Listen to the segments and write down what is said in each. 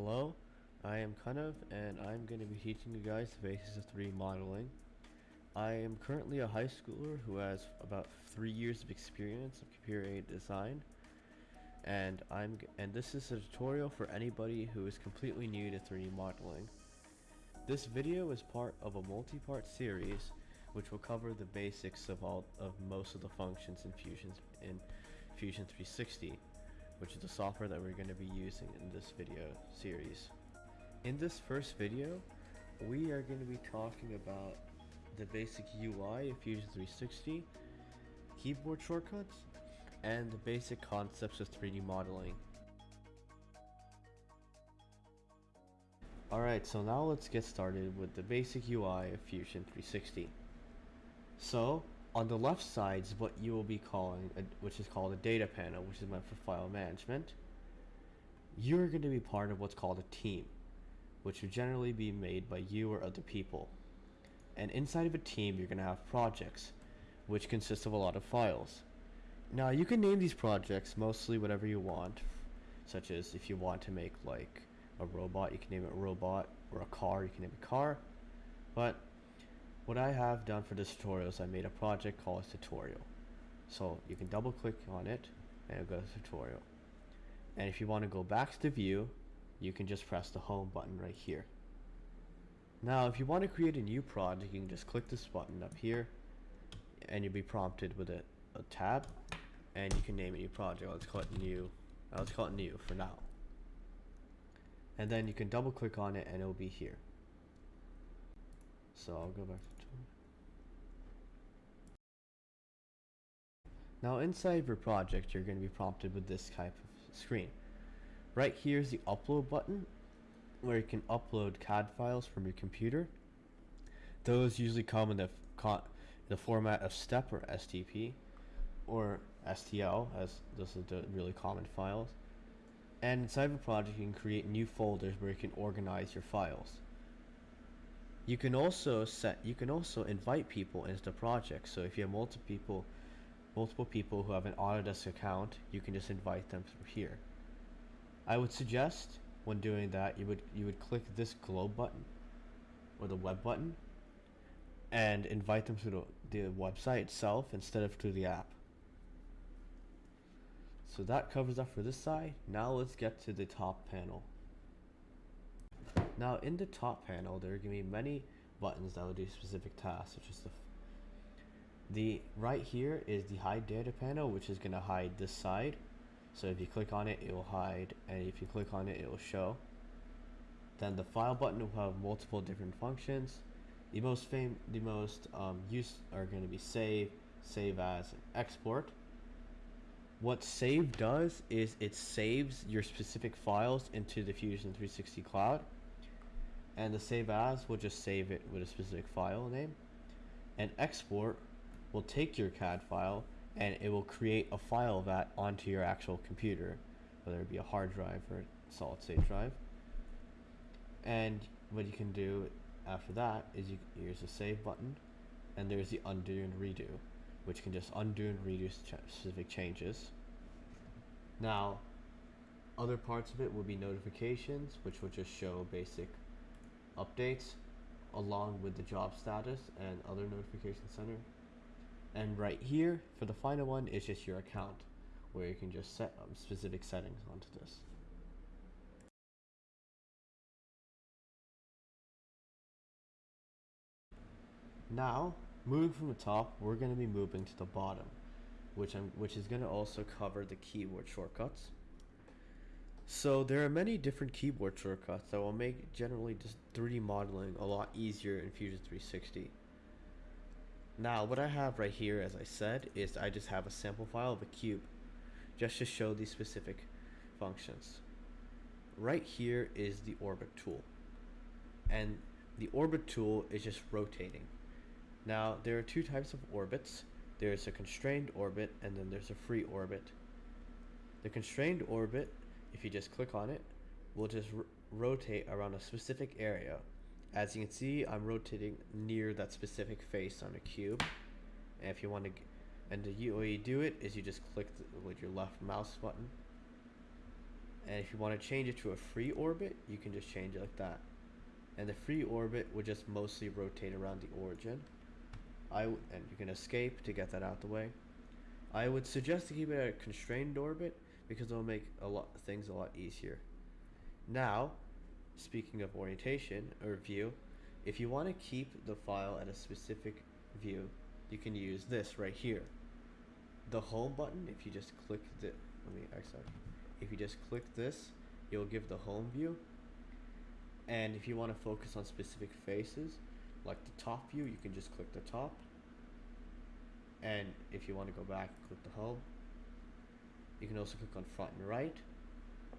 Hello, I am Kanav and I'm going to be teaching you guys the basics of 3D modeling. I am currently a high schooler who has about three years of experience of computer aided design and I'm and this is a tutorial for anybody who is completely new to 3D modeling. This video is part of a multi-part series which will cover the basics of all of most of the functions in Fusion in Fusion 360 which is the software that we're going to be using in this video series. In this first video, we are going to be talking about the basic UI of Fusion 360, keyboard shortcuts, and the basic concepts of 3D modeling. Alright, so now let's get started with the basic UI of Fusion 360. So, on the left side is what you will be calling, a, which is called a data panel, which is meant for file management. You're going to be part of what's called a team, which would generally be made by you or other people. And inside of a team, you're going to have projects, which consist of a lot of files. Now, you can name these projects mostly whatever you want, such as if you want to make like a robot, you can name it robot, or a car, you can name it car. But what I have done for this tutorial is I made a project called tutorial. So you can double click on it and it'll go to tutorial. And if you want to go back to view, you can just press the home button right here. Now if you want to create a new project, you can just click this button up here and you'll be prompted with a, a tab and you can name a new project. Let's call it new. Uh, let's call it new for now. And then you can double click on it and it'll be here. So I'll go back to Now inside your project, you're going to be prompted with this type of screen. Right here is the upload button where you can upload CAD files from your computer. Those usually come in the, the format of STEP or STP or STL as those are the really common files. And inside of a project you can create new folders where you can organize your files. You can also set you can also invite people into the project. So if you have multiple people multiple people who have an Autodesk account, you can just invite them through here. I would suggest when doing that you would you would click this globe button or the web button and invite them to the, the website itself instead of through the app. So that covers up for this side. Now let's get to the top panel. Now in the top panel there are going to be many buttons that will do specific tasks such as the the right here is the hide data panel which is going to hide this side. So if you click on it it will hide and if you click on it it will show. Then the file button will have multiple different functions. The most fame the most um, use are going to be save save as export. What save does is it saves your specific files into the Fusion 360 cloud. And the save as will just save it with a specific file name. And export will take your CAD file and it will create a file of that onto your actual computer, whether it be a hard drive or a solid state drive. And what you can do after that is you here's the save button and there's the undo and redo, which can just undo and redo specific changes. Now, other parts of it will be notifications, which will just show basic updates along with the job status and other notification center and right here for the final one is just your account where you can just set um, specific settings onto this. Now moving from the top we're going to be moving to the bottom which I'm which is going to also cover the keyboard shortcuts. So there are many different keyboard shortcuts that will make generally just 3D modeling a lot easier in Fusion 360 now what I have right here as I said is I just have a sample file of a cube just to show these specific functions. Right here is the orbit tool and the orbit tool is just rotating. Now there are two types of orbits. There's a constrained orbit and then there's a free orbit. The constrained orbit, if you just click on it, will just rotate around a specific area as you can see, I'm rotating near that specific face on a cube. And if you want to, and the way you do it is you just click the, with your left mouse button. And if you want to change it to a free orbit, you can just change it like that. And the free orbit would just mostly rotate around the origin. I and you can escape to get that out the way. I would suggest to keep it at a constrained orbit because it'll make a lot things a lot easier. Now, speaking of orientation or view, if you want to keep the file at a specific view, you can use this right here. The home button, if you just click the let me X out. If you just click this, you'll give the home view. And if you want to focus on specific faces, like the top view, you can just click the top. And if you want to go back, click the home. You can also click on front and right.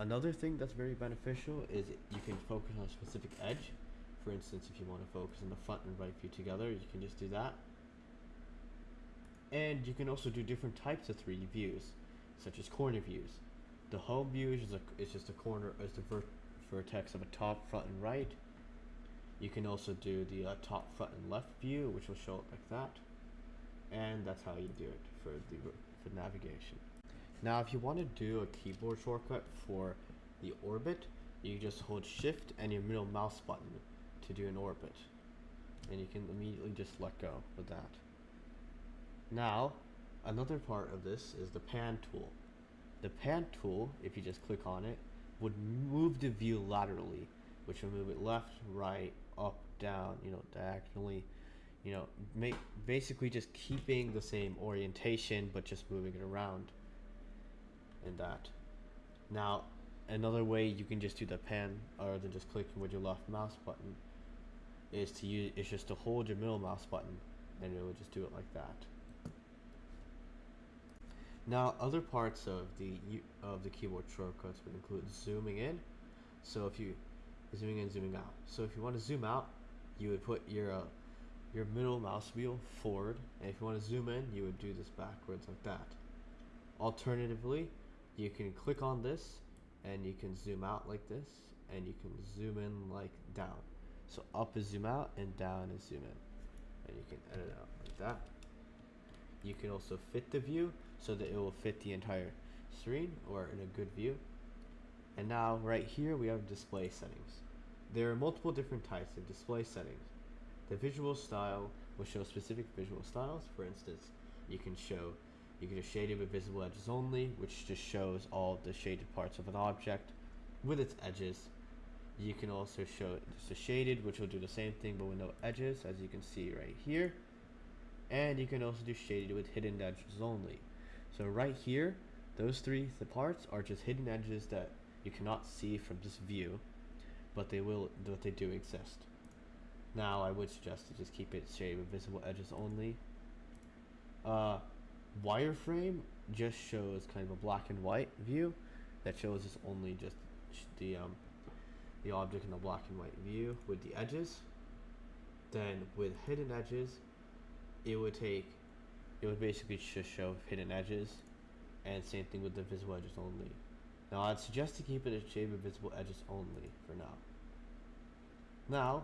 Another thing that's very beneficial is you can focus on a specific edge. For instance, if you want to focus on the front and right view together, you can just do that. And you can also do different types of 3D views, such as corner views. The home view is, a, is just a corner, is the ver vertex of a top, front, and right. You can also do the uh, top, front, and left view, which will show up like that. And that's how you do it for the for navigation. Now, if you want to do a keyboard shortcut for the orbit, you just hold Shift and your middle mouse button to do an orbit. And you can immediately just let go with that. Now, another part of this is the pan tool. The pan tool, if you just click on it, would move the view laterally, which will move it left, right, up, down, you know, diagonally, you know, make basically just keeping the same orientation but just moving it around in that. Now, another way you can just do the pan other than just clicking with your left mouse button is to use is just to hold your middle mouse button and it will just do it like that. Now, other parts of the of the keyboard shortcuts would include zooming in. So if you zooming in, zooming out. So if you want to zoom out, you would put your uh, your middle mouse wheel forward, and if you want to zoom in, you would do this backwards like that. Alternatively, you can click on this, and you can zoom out like this, and you can zoom in like down. So up is zoom out, and down is zoom in, and you can edit out like that. You can also fit the view so that it will fit the entire screen or in a good view. And now right here we have display settings. There are multiple different types of display settings. The visual style will show specific visual styles. For instance, you can show you can just shade it with visible edges only, which just shows all the shaded parts of an object with its edges. You can also show just a shaded, which will do the same thing but with no edges, as you can see right here. And you can also do shaded with hidden edges only. So right here, those three the parts are just hidden edges that you cannot see from this view, but they will, but they do exist. Now I would suggest to just keep it shaded with visible edges only. Uh, wireframe just shows kind of a black and white view that shows us only just the um, the object in the black and white view with the edges. Then with hidden edges, it would take it would basically just show hidden edges and same thing with the visible edges only. Now I'd suggest to keep it a shade of visible edges only for now. Now,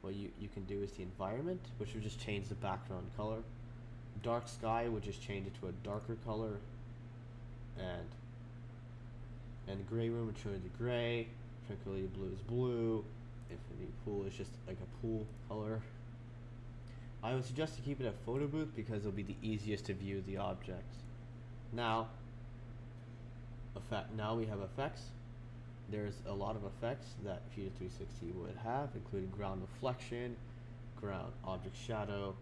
what you, you can do is the environment, which would just change the background color. Dark sky would just change it to a darker color. And and gray room would show the gray. Tranquility blue is blue. Infinity pool is just like a pool color. I would suggest to keep it at photo booth because it'll be the easiest to view the objects. Now, effect. Now we have effects. There's a lot of effects that Fusion 360 would have, including ground reflection, ground object shadow,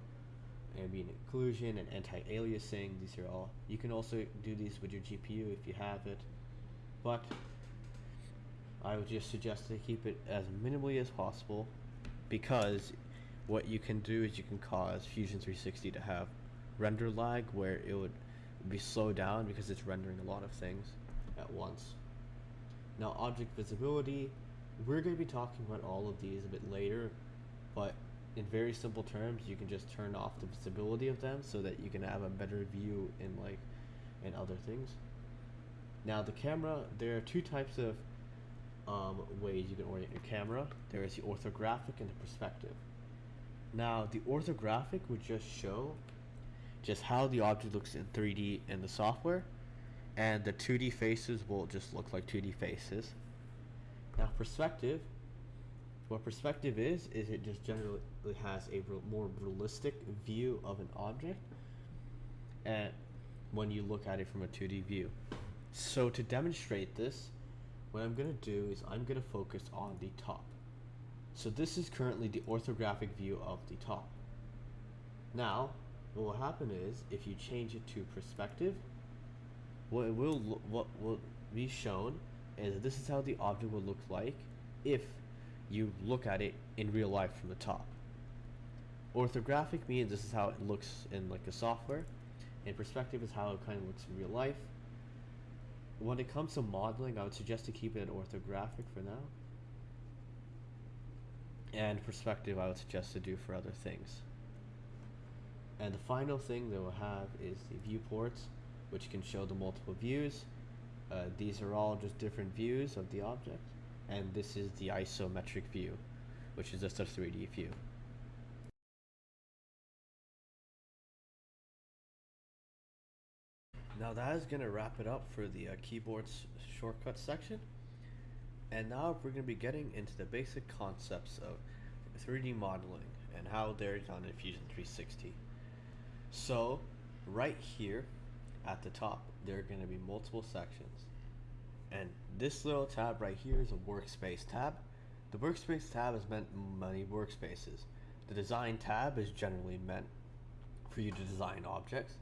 ambient occlusion, and anti-aliasing. These are all. You can also do these with your GPU if you have it, but I would just suggest to keep it as minimally as possible because what you can do is you can cause Fusion 360 to have render lag where it would be slowed down because it's rendering a lot of things at once. Now object visibility, we're going to be talking about all of these a bit later, but in very simple terms, you can just turn off the visibility of them so that you can have a better view in like in other things. Now the camera, there are two types of um, ways you can orient your camera. There is the orthographic and the perspective. Now, the orthographic would just show just how the object looks in 3D in the software, and the 2D faces will just look like 2D faces. Now perspective, what perspective is, is it just generally has a re more realistic view of an object and when you look at it from a 2D view. So to demonstrate this, what I'm going to do is I'm going to focus on the top. So this is currently the orthographic view of the top. Now, what will happen is if you change it to perspective, what will what will be shown is this is how the object will look like if you look at it in real life from the top. Orthographic means this is how it looks in like a software, and perspective is how it kind of looks in real life. When it comes to modeling, I would suggest to keep it orthographic for now. And perspective, I would suggest to do for other things. And the final thing that we'll have is the viewports which can show the multiple views. Uh, these are all just different views of the object. And this is the isometric view, which is just a 3D view. Now that is going to wrap it up for the uh, keyboards shortcut section. And now we're going to be getting into the basic concepts of 3D modeling and how they're done in Fusion 360. So right here at the top, there are going to be multiple sections. And this little tab right here is a workspace tab. The workspace tab is meant many workspaces. The design tab is generally meant for you to design objects.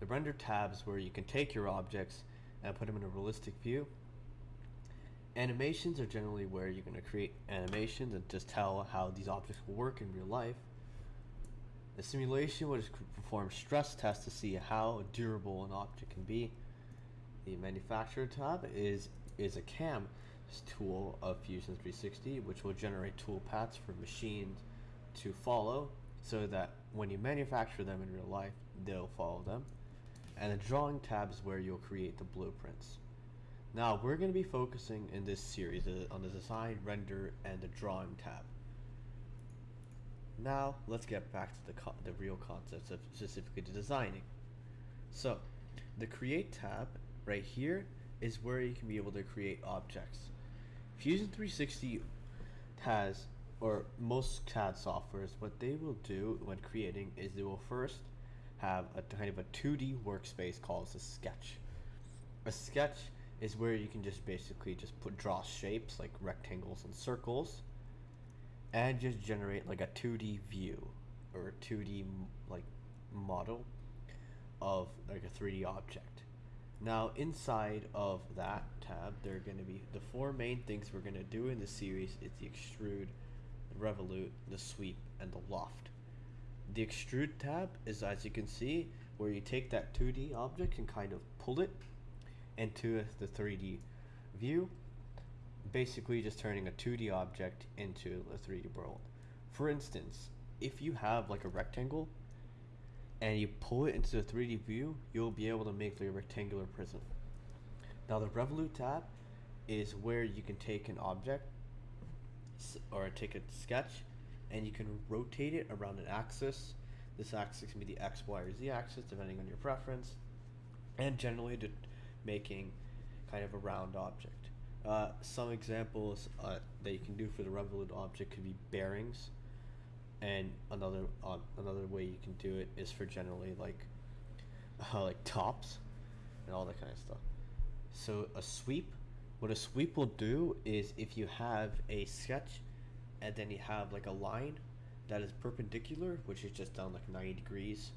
The render tab is where you can take your objects and put them in a realistic view. Animations are generally where you're going to create animations and just tell how these objects will work in real life. The simulation would perform stress tests to see how durable an object can be. The manufacturer tab is, is a CAM tool of Fusion 360 which will generate toolpaths for machines to follow so that when you manufacture them in real life they'll follow them and the drawing tab is where you'll create the blueprints. Now we're going to be focusing in this series uh, on the design, render, and the drawing tab. Now let's get back to the, the real concepts of specifically the designing. So the create tab right here is where you can be able to create objects. Fusion 360 has, or most CAD softwares, what they will do when creating is they will first have a kind of a 2D workspace called a sketch. A sketch is where you can just basically just put draw shapes like rectangles and circles and just generate like a 2D view or a 2D like model of like a 3D object. Now inside of that tab there are going to be the four main things we're going to do in the series is the extrude, the revolute, the sweep, and the loft. The extrude tab is as you can see where you take that 2D object and kind of pull it into the 3D view basically just turning a 2D object into a 3D world. For instance, if you have like a rectangle and you pull it into the 3D view, you'll be able to make a rectangular prism. Now the Revolute tab is where you can take an object or take a sketch and you can rotate it around an axis. This axis can be the X, Y, or Z axis depending on your preference and generally to making kind of a round object. Uh, some examples uh, that you can do for the revolute object could be bearings, and another uh, another way you can do it is for generally like uh, like tops and all that kind of stuff. So a sweep, what a sweep will do is if you have a sketch, and then you have like a line that is perpendicular, which is just down like 90 degrees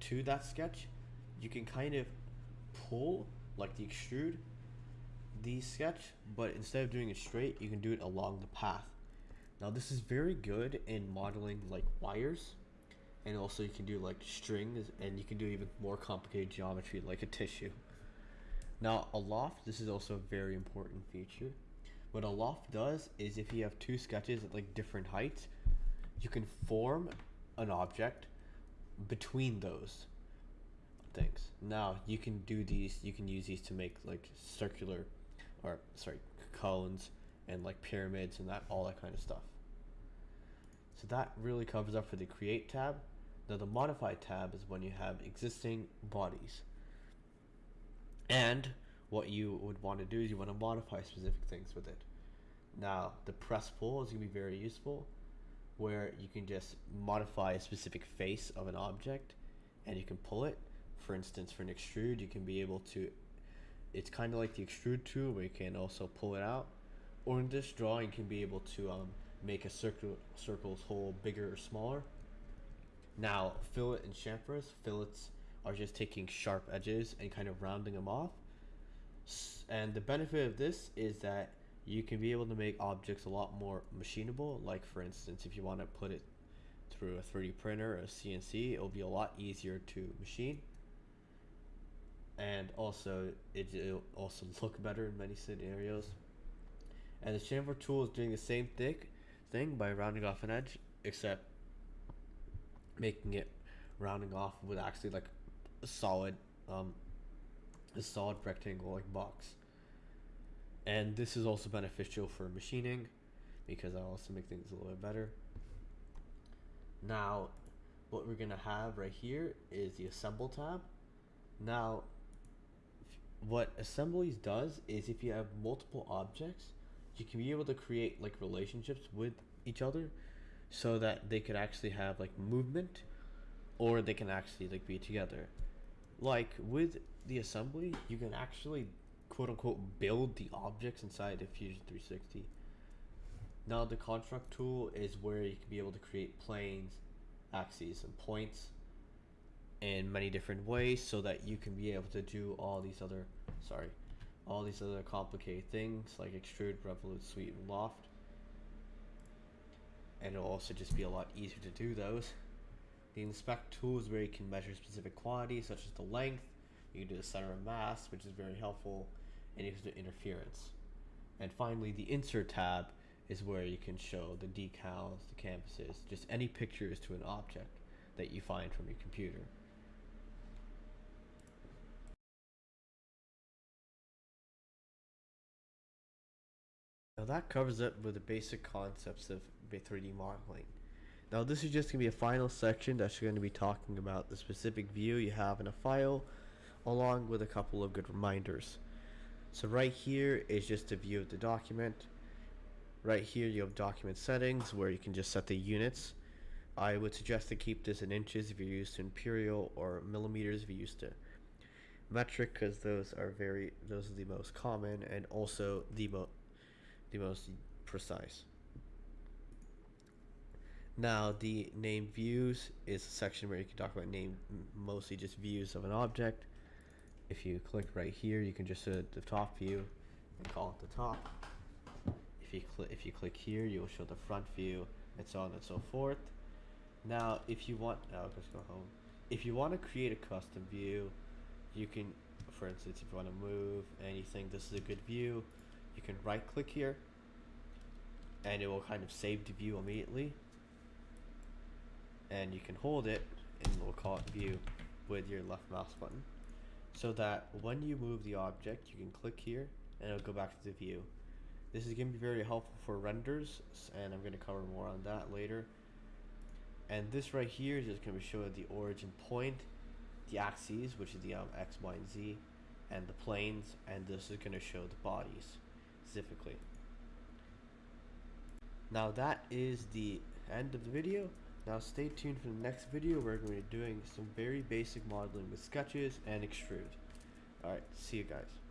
to that sketch, you can kind of pull like the extrude the sketch, but instead of doing it straight, you can do it along the path. Now this is very good in modeling like wires, and also you can do like strings, and you can do even more complicated geometry like a tissue. Now a loft, this is also a very important feature. What a loft does is if you have two sketches at like different heights, you can form an object between those things. Now you can do these, you can use these to make like circular or sorry, cones and like pyramids and that all that kind of stuff. So that really covers up for the create tab. Now the modify tab is when you have existing bodies. And what you would want to do is you want to modify specific things with it. Now, the press pull is going to be very useful where you can just modify a specific face of an object and you can pull it. For instance, for an extrude, you can be able to, it's kind of like the extrude tool where you can also pull it out. Or in this drawing, you can be able to um, make a circle circle's hole bigger or smaller. Now, fillet and chamfers, fillets are just taking sharp edges and kind of rounding them off. And the benefit of this is that you can be able to make objects a lot more machinable. Like for instance, if you want to put it through a 3D printer or a CNC, it'll be a lot easier to machine. And also, it, will also look better in many scenarios. And the chamfer tool is doing the same thing, thing by rounding off an edge, except making it rounding off with actually like a solid, um, a solid rectangle like box. And this is also beneficial for machining because I also make things a little bit better. Now what we're gonna have right here is the assemble tab. Now what assemblies does is if you have multiple objects you can be able to create like relationships with each other so that they could actually have like movement or they can actually like be together like with the assembly you can actually quote unquote build the objects inside of Fusion 360. Now the construct tool is where you can be able to create planes, axes, and points in many different ways so that you can be able to do all these other sorry all these other complicated things like extrude, revolute, sweep, and loft. And it'll also just be a lot easier to do those. The inspect tool is where you can measure specific quantities such as the length, you can do the center of mass, which is very helpful, and you can do interference. And finally, the insert tab is where you can show the decals, the canvases, just any pictures to an object that you find from your computer. Now that covers it with the basic concepts of 3D modeling. Now this is just going to be a final section that's going to be talking about the specific view you have in a file along with a couple of good reminders. So right here is just a view of the document. Right here you have document settings where you can just set the units. I would suggest to keep this in inches if you're used to imperial or millimeters if you're used to metric because those are very those are the most common and also the mo the most precise. Now the name views is a section where you can talk about name mostly just views of an object if you click right here, you can just set the top view and call it the top. If you click if you click here, you'll show the front view and so on and so forth. Now, if you want, now let's go home. If you want to create a custom view, you can, for instance, if you want to move anything, this is a good view. You can right click here and it will kind of save the view immediately. And you can hold it and we'll call it view with your left mouse button. So that when you move the object you can click here and it'll go back to the view. This is going to be very helpful for renders and I'm going to cover more on that later. And this right here is just going to show the origin point the axes which is the um, X, Y, and Z and the planes and this is going to show the bodies specifically now that is the end of the video now stay tuned for the next video where we're going to be doing some very basic modeling with sketches and extrude. Alright, see you guys.